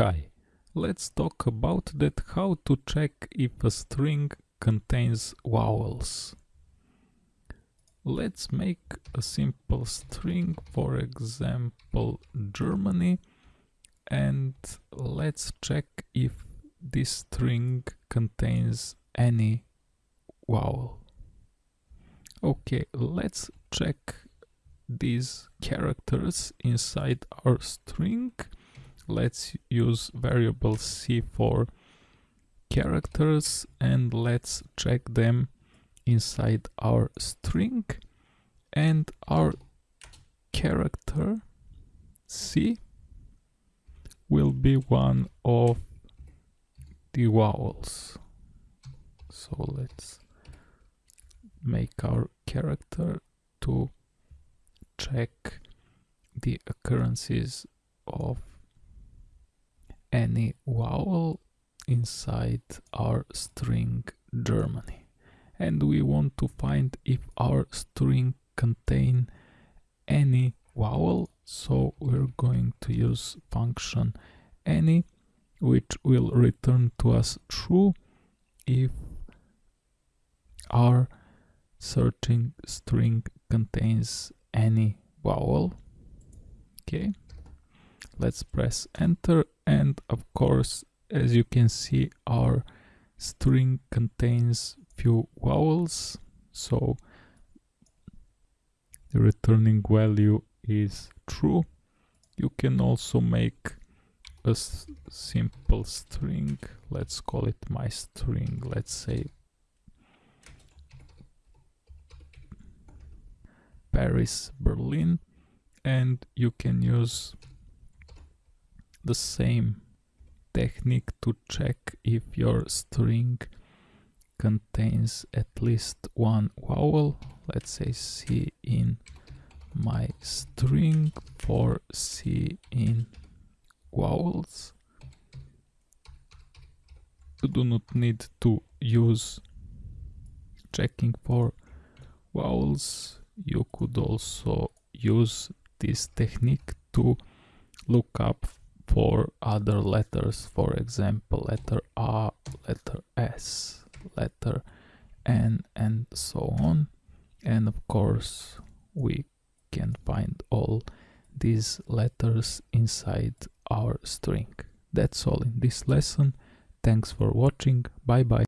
Hi, let's talk about that how to check if a string contains vowels. Let's make a simple string, for example Germany, and let's check if this string contains any vowel. Okay, let's check these characters inside our string let's use variable c for characters and let's check them inside our string. And our character c will be one of the vowels. So let's make our character to check the occurrences of any vowel inside our string Germany. And we want to find if our string contain any vowel so we're going to use function any which will return to us true if our searching string contains any vowel. Okay let's press enter and of course as you can see our string contains few vowels so the returning value is true. You can also make a simple string. Let's call it my string let's say Paris Berlin. And you can use the same technique to check if your string contains at least one vowel. Let's say C in my string for C in vowels. You do not need to use checking for vowels. You could also use this technique to look up for other letters for example letter A, letter S, letter N and so on and of course we can find all these letters inside our string. That's all in this lesson. Thanks for watching. Bye bye.